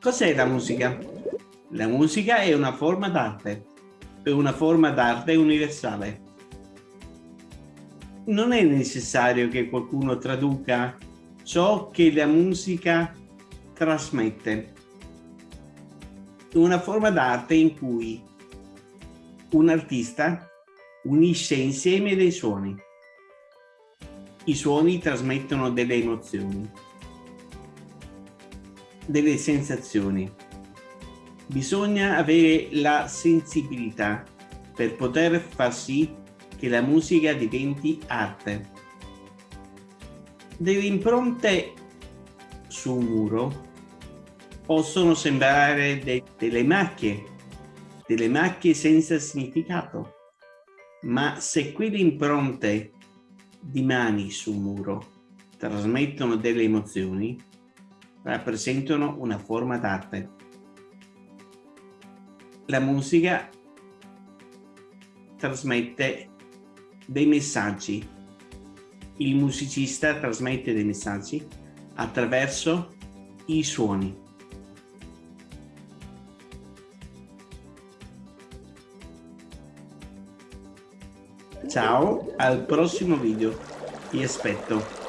Cos'è la musica? La musica è una forma d'arte, è una forma d'arte universale. Non è necessario che qualcuno traduca ciò che la musica trasmette. È una forma d'arte in cui un artista unisce insieme dei suoni. I suoni trasmettono delle emozioni, delle sensazioni. Bisogna avere la sensibilità per poter far sì che la musica diventi arte. Delle impronte su un muro possono sembrare de delle macchie, delle macchie senza significato ma se quelle impronte di mani su un muro trasmettono delle emozioni, rappresentano una forma d'arte. La musica trasmette dei messaggi. Il musicista trasmette dei messaggi attraverso i suoni. Ciao, al prossimo video. Ti aspetto.